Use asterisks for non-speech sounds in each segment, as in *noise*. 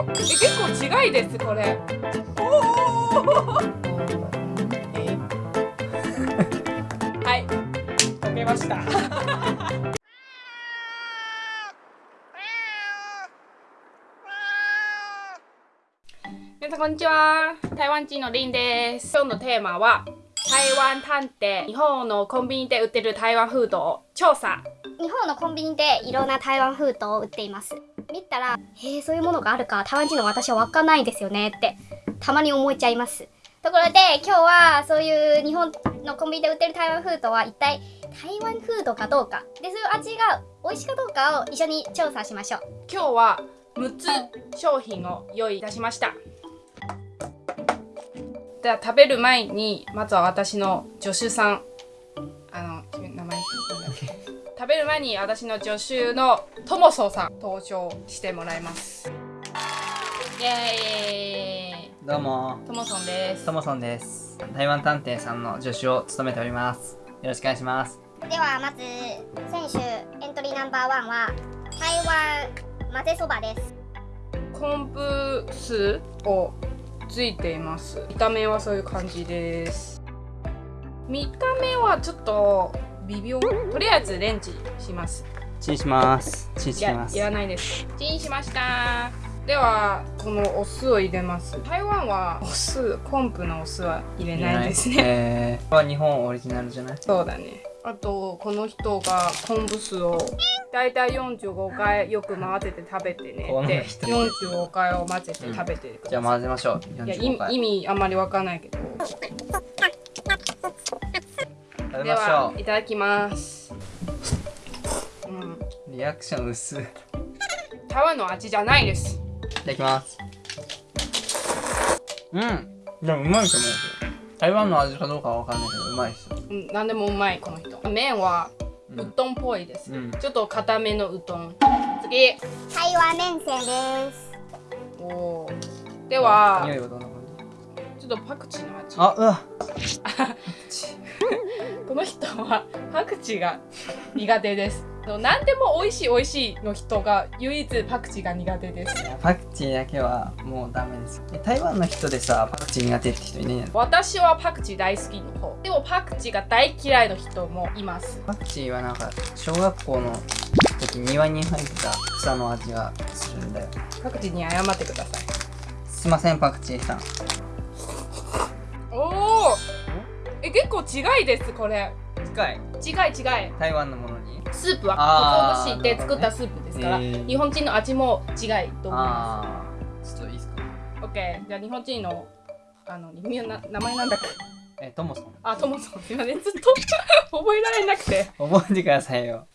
おえ結構違いですこれ。おおえはい。解けました。皆さんこんにちは。台湾人のリンです。今日のテーマは台湾探偵。日本のコンビニで売ってる台湾フードを。調査。日本のコンビニでいろんな台湾フードを売っています見たらへえそういうものがあるか台湾人の私は分かんないですよねってたまに思っちゃいます。ところで今日はそういう日本のコンビニで売ってる台湾フードは一体台湾フードかどうか。でそういう味が美味しいかどうかを一緒に調査しましょう。今日は6つ商品を用意いたしました。では食べる前にまずは私の助手さん。あの名前。食べる前に私の助手のともそさん登場してもらいます。イエどうも。ーイともそんです。ともそんです。台湾探偵さんの助手を務めております。よろしくお願いします。ではまず選手エントリーナンバーワンは台湾混ぜそばです。昆布酢をついています。見た目はそういう感じです。見た目はちょっと微妙。とりあえずレンチンしますチンします。チンします。いらないです。チンしました。ではこのお酢を入れます。台湾はお酢昆布のお酢は入れないですね。えー、これは日本オリジナルじゃない？そうだね。あとこの人が昆布酢をだいたい45回よく混ぜて食べてねで人。45回を混ぜて食べてください、じゃあ混ぜましょう。いや45回。意意味あんまりわかんないけど。ではいただきます。うんうリアクション薄。いい台湾の味じゃないです。ただきます。うん。でもうまいと思う。けど台湾の味かどうかはわかんないけどうまいっすよ。うん何でもうまいこの人。麺はうどんっぽいです、うん。ちょっと固めのうどん。次。台湾麺線です。おー。では匂いはどんな感じ？ちょっとパクチーの味。あうわ。*laughs* *laughs* この人はパクチーが苦手です何でも美味しい美味しいの人が唯一パクチーが苦手です。パクチーだけはもうダメです。え台湾の人でさパクチー苦手って人いないんだ私はパクチー大好きの方。でもパクチーが大嫌いの人もいます。パクチーはなんか小学校の時庭に入った草の味がするんだよ。パクチーに謝ってください。すいませんパクチーさん。おおえ結構違いですこれ。近い？違い違い。台湾のものにスープは鰹節で作ったスープですから、ね。日本人の味も違いと思いまああちょっといいですか？す OK じゃあ日本人のあの名前なんだっけ？えトモさんあトモさんすいません。ずっと *laughs* 覚えられなくて。覚えてくださいよ。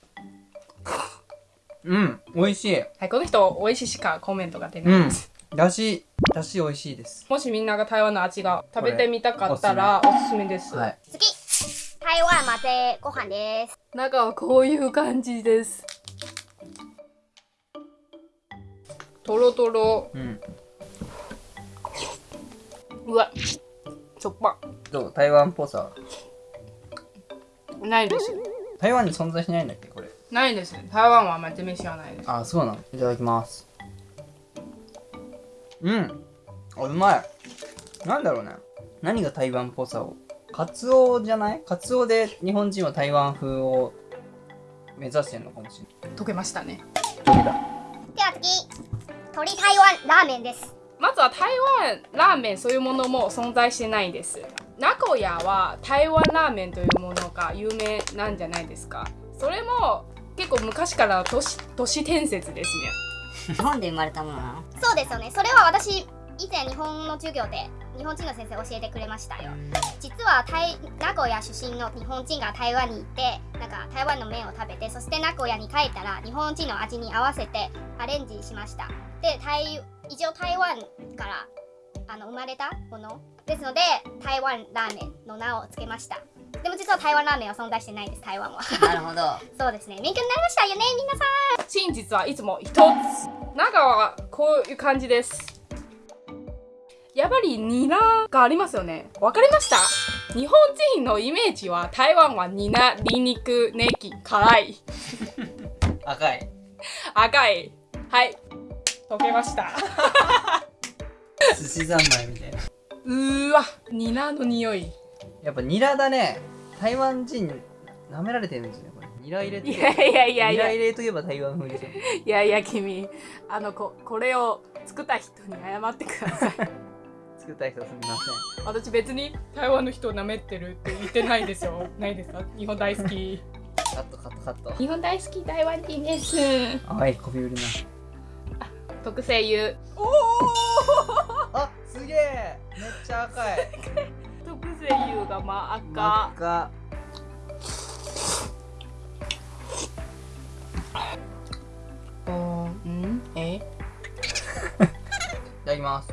うん美味しい。はいこの人美味しいしかコメントが出ないです、だしだし美味しいです。もしみんなが台湾の味が食べてみたかったらおすすめです、はい。次台湾混ぜご飯です。中はこういう感じです。とろとろうんうわ。しょっぱどう？台湾っぽさ。ないです。台湾に存在しないんだっけこれ？ないです台湾は真面目知らないです。あそうなの。いただきます。うん。あうまい。なんだろうね。何が台湾っぽさを？カツオじゃない？カツオで日本人は台湾風を目指してるのかもしれない。溶けましたね。どれだでは次鶏台湾ラーメンです。まずは台湾ラーメンそういうものも存在してないです。名古屋は台湾ラーメンというものが有名なんじゃないですか。それも結構昔からの都市都市伝説ですね。*laughs* 日本で生まれたものなの？そうですよね。それは私以前日本の授業で日本人の先生教えてくれましたよ。実は台名古屋出身の日本人が台湾に行ってなんか台湾の麺を食べてそして名古屋に帰ったら日本人の味に合わせてアレンジしました。で台一応台湾からあの生まれたもの。ですので台湾ラーメンの名を付けました。でも実は台湾ラーメンは存在してないです台湾は。なるほど。*laughs* そうですね。勉強になりましたよね皆さん。真実はいつも一つ。中はこういう感じですやっぱりニラがありますよね。わかりました？日本人のイメージは台湾はニラ、ニンニク、ネギ、辛い。赤い。赤い。はい。溶けました。寿司三昧みたいな。うーわ。ニラの匂い。やっぱニラだね。台湾人舐められてるんですよねこれ。ニラ入れて。いやいやいやいや。ニラ入れといえば台湾風でしょ。いやいや君。あのここれを作った人に謝ってください作った人すみません。私別に台湾の人を舐めてるって言ってないですよ。*laughs* ないですか？日本大好き。カットカットカット。日本大好き台湾人です。あいこび売りな。特製油。おおあすげえ。めっちゃ赤い。特製油が真赤。赤。おーん？え？*laughs* いただきます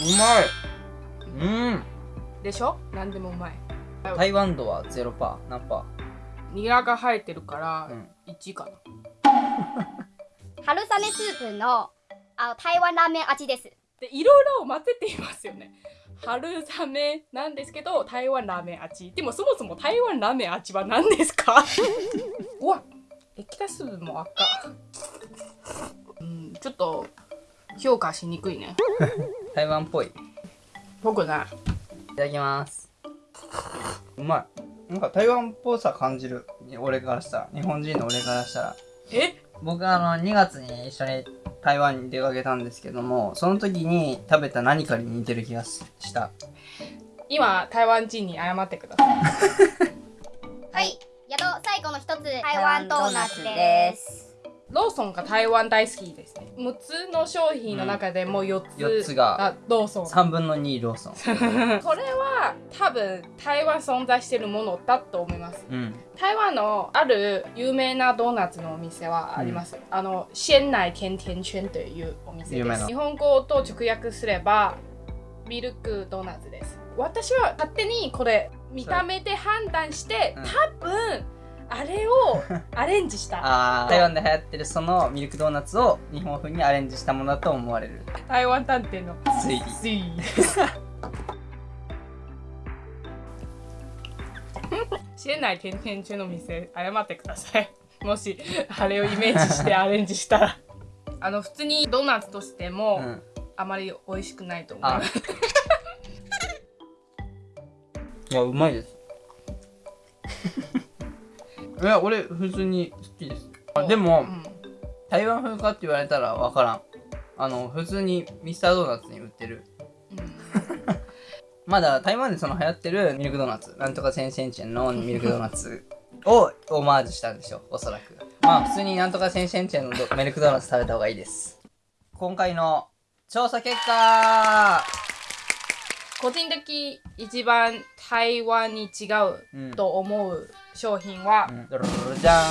うまい。うん。でしょ？何でもうまい。台湾度はゼロパー何パニラが生えてるからーうん。1かな。*laughs* 春雨スープのあ台湾ラーメン味です。でいろいろ混ぜていますよね。春雨なんですけど台湾ラーメン味。でもそもそも台湾ラーメン味は何ですか？*laughs* うわ液体スープも赤うんちょっと評価しにくいね台湾っぽい。い僕ない。ただきます。うまい。なんか台湾っぽさ感じる。俺からしたら。日本人の俺からしたら。え？僕あの2月に一緒に台湾に出かけたんですけどもその時に食べた何かに似てる気がしした。今台湾人に謝ってください。はい。宿最後の一つ。台湾ドーナツですローソンが台湾大好きですね。6つの商品の中でもう4つ,、4つが。ローソン。3分の2ローソン。*laughs* これは多分台湾存在してるものだと思います。うん。台湾のある有名なドーナツのお店はあります、あの鮮奶甜甜圈というお店です。日本語と直訳すればミルクドーナツです。私は勝手にこれ見た目で判断して、うん。多分あれをアレンジした。*laughs* あー台湾で流行ってるそのミルクドーナツを日本風にアレンジしたものだと思われる。台湾探偵の。推理。推理。です鮮奶甜甜圈の店謝ってください。もしあれをイメージしてアレンジしたら。あの普通にドーナツとしても、うん。あまり美味しくないと思いあ。ま *laughs* すいやうまいです *laughs* いや俺普通に好きです。あでも、うん。台湾風かって言われたら分からん。あの普通にミスタードーナツに売ってる。*laughs* まだ台湾でその流行ってるミルクドーナツ。なんとか千千チェンのミルクドーナツ *laughs* をオマージュしたんでしょうおそらく。まあ普通になんとか千千チェンのドミルクドーナツ食べた方がいいです。今回の調査結果個人的一番台湾に違うと思う商品は、うん。じゃ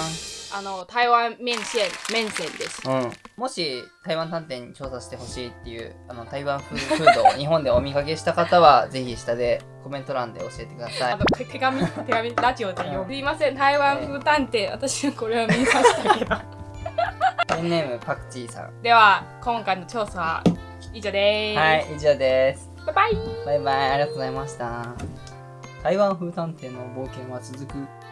あの台湾麺線麺線です。ん、うん、もし台湾探偵に調査してほしいっていうあの台湾風フードを日本でお見かけした方は *laughs* ぜひ下でコメント欄で教えてください。あの手手紙手紙ラジオで読むすいません。台湾風探偵私これは見ましたけど。*laughs* ペンネームパクチーさん。では今回の調査は以上です、はい以上ですバイバイ。バイバイありがとうございました。台湾風探偵の冒険は続く。